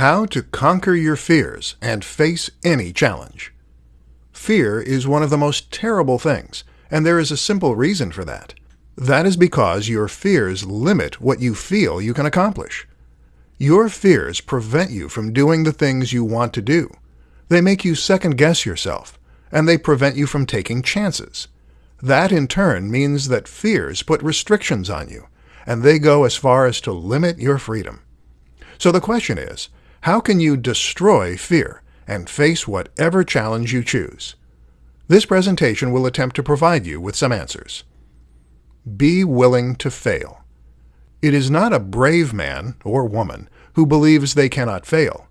How to conquer your fears and face any challenge. Fear is one of the most terrible things, and there is a simple reason for that. That is because your fears limit what you feel you can accomplish. Your fears prevent you from doing the things you want to do. They make you second guess yourself, and they prevent you from taking chances. That in turn means that fears put restrictions on you, and they go as far as to limit your freedom. So the question is, how can you destroy fear and face whatever challenge you choose? This presentation will attempt to provide you with some answers. Be willing to fail. It is not a brave man or woman who believes they cannot fail.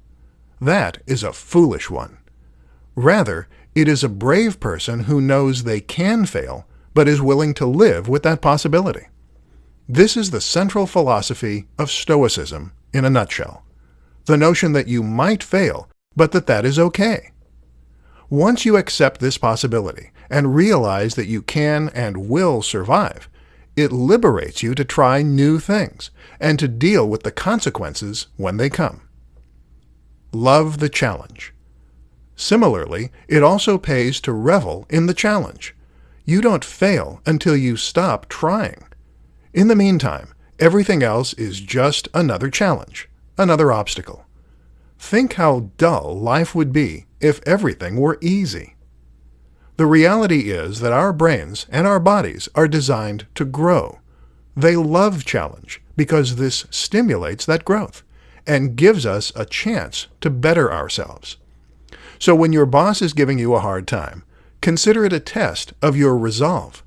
That is a foolish one. Rather, it is a brave person who knows they can fail, but is willing to live with that possibility. This is the central philosophy of Stoicism in a nutshell the notion that you might fail, but that that is okay. Once you accept this possibility and realize that you can and will survive, it liberates you to try new things and to deal with the consequences when they come. Love the challenge. Similarly, it also pays to revel in the challenge. You don't fail until you stop trying. In the meantime, everything else is just another challenge another obstacle. Think how dull life would be if everything were easy. The reality is that our brains and our bodies are designed to grow. They love challenge because this stimulates that growth and gives us a chance to better ourselves. So when your boss is giving you a hard time, consider it a test of your resolve.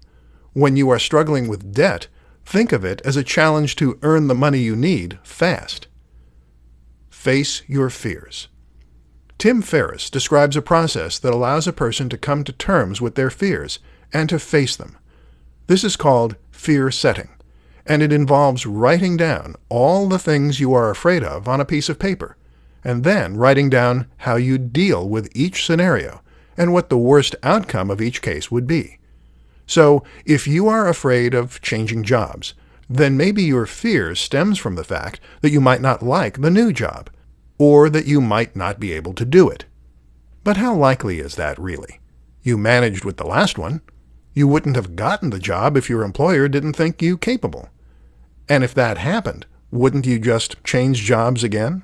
When you are struggling with debt, think of it as a challenge to earn the money you need fast. Face your fears. Tim Ferriss describes a process that allows a person to come to terms with their fears and to face them. This is called fear setting, and it involves writing down all the things you are afraid of on a piece of paper, and then writing down how you deal with each scenario and what the worst outcome of each case would be. So, if you are afraid of changing jobs, then maybe your fear stems from the fact that you might not like the new job, or that you might not be able to do it. But how likely is that really? You managed with the last one. You wouldn't have gotten the job if your employer didn't think you capable. And if that happened, wouldn't you just change jobs again?